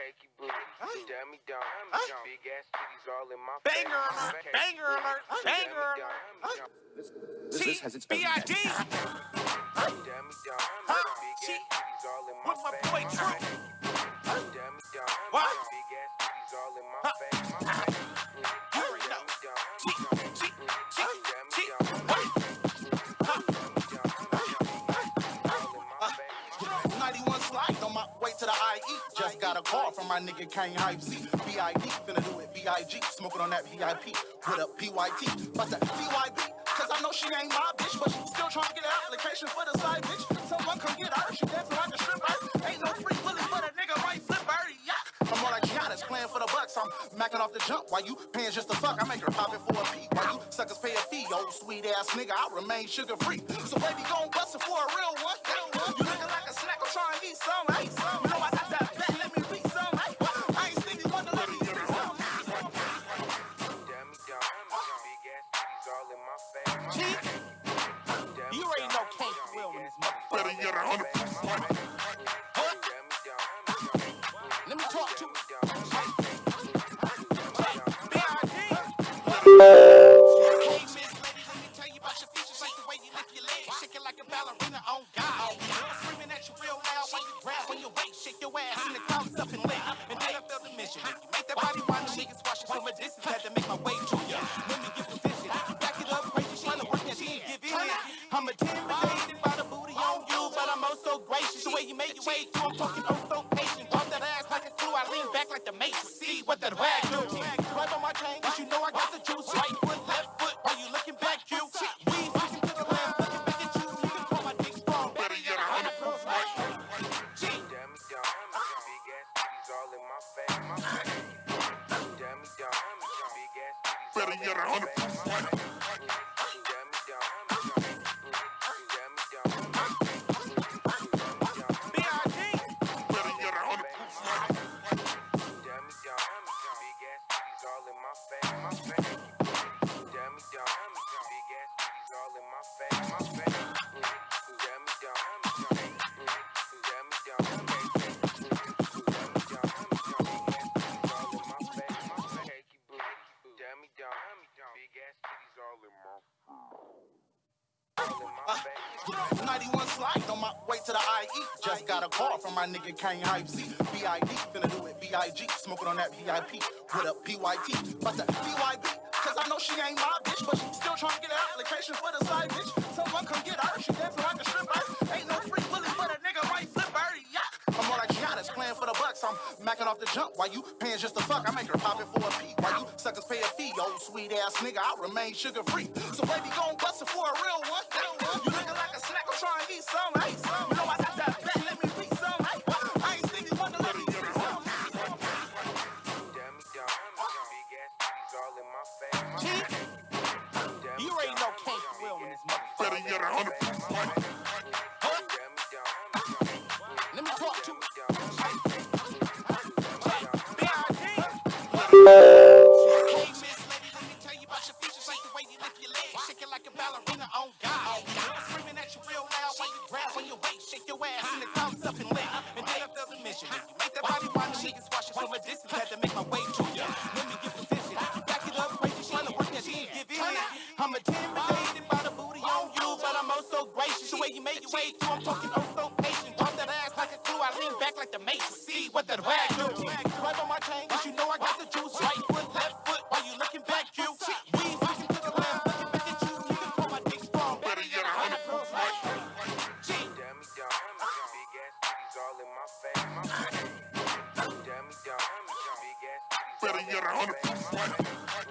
cakey booty. Dummy dumb. Big ass titties all in my Banger alert, banger alert, banger alert. dummy. This, this has its own B.I.G. Dummy dumb. Big ass titties all in my with my face. boy My True. cakey. Dummy dumb. What? Big ass titties all in my face. My cakey booty. You already know. 91 slide on my way to the IE. Just got a call from my nigga Kane Hype Z. BID, finna do it BIG. Smoking on that VIP. With a PYT. But the CYB. Cause I know she ain't my bitch, but she still trying to get an application for the side bitch. Someone come get her. She dancing like a stripper. Ain't no free willy, but a nigga might flip her. Yeah. I'm more like Giannis playing for the Bucks. I'm macking off the jump while you paying just to fuck. I make her pop it for a P. While you suckers pay a fee. Old sweet ass nigga, I remain sugar free. So baby, gon' my face. My She- cakey booty. Dummy You already dumb. know Kane Quill in this motherfucker. Better yet, a hundred percent. Let me talk to Hey, Miss let me tell you about your features, like the way you lift your legs, shaking like a ballerina on God. Screaming at you real loud while you grab on your waist, shake your ass and the crowd's up and lit. And then I feel the mission. You make that body while the niggas watching from a distance, I got the juice. Right foot, left foot, while you looking back, you. We switching to the left, looking back at you. You can call my dick strong, better yet, a hundred percent. Gee. Dummy dumb. Big ass titties all in my face. My cakey booty. Dummy dumb. Big ass titties Better yet, a hundred. My face. My cakey booty. Dummy dumb. Big ass titties all in my face. My cakey booty. Dummy dumb. Dummy dumb. Dummy dumb. Dummy dumb. Big ass titties all in my all in 91 slide on my way to the IE. Just got a call from my nigga Kane Hype Z. BID, finna do it BIG. Smoking on that VIP with a PYT. But the CYB, cause I know she ain't my bitch, but she still trying to get an application for the side bitch. Someone come get her. She dancing like a stripper. Ain't no free willy, but a nigga right flip her. Yeah. I'm more like Giannis playing for the Bucks. I'm macking off the jump while you paying just to fuck. I make her pop it for a P. Suckers pay a fee. Old sweet ass nigga, I remain sugar free. So baby, gon' bust it for a real one. You looking like a snack, I'm trying to eat some. Hey. You know I got that back, let me beat some. Hey, I ain't Stevie Wonder, let me some. Dummy dumb. Big ass titties all in my face. My She- cakey booty. Dummy You already know dumb. Kane Quill in this motherfucker. Better yet, a hundred dumb. Let me talk to Dummy Hey, shake your ass and the crowd's up and lit. And then up the mission. You make that body while the niggas watching from a distance, had to make my way to ya. Let me get position, back it up, crazy, trying to work that shit, give in. I'm intimidated by the booty on you, but I'm oh also gracious. The way you make your way through, I'm talking oh so patient. Drop that ass like a clue, I lean back like the matrix. See what that rag your 100%.